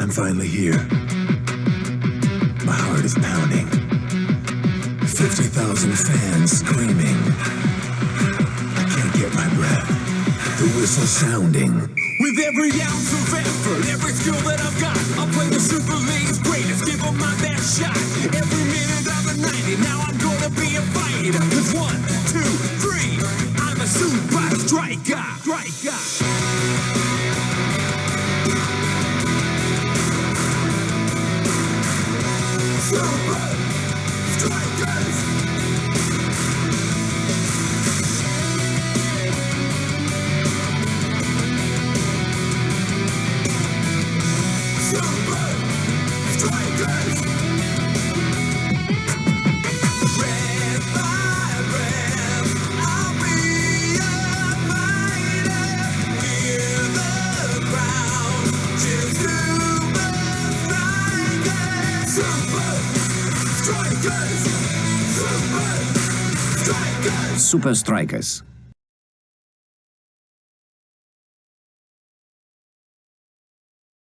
I'm finally here. My heart is pounding. 50,000 fans screaming. I can't get my breath. The whistle sounding. With every ounce of effort, every skill that I've got, I'll play the Super League's greatest, give them my best shot. Every minute of the 90, now I'm gonna be a fighter. Cause one, two, three, I'm a super striker. Striker. Strikers. Super Strikers.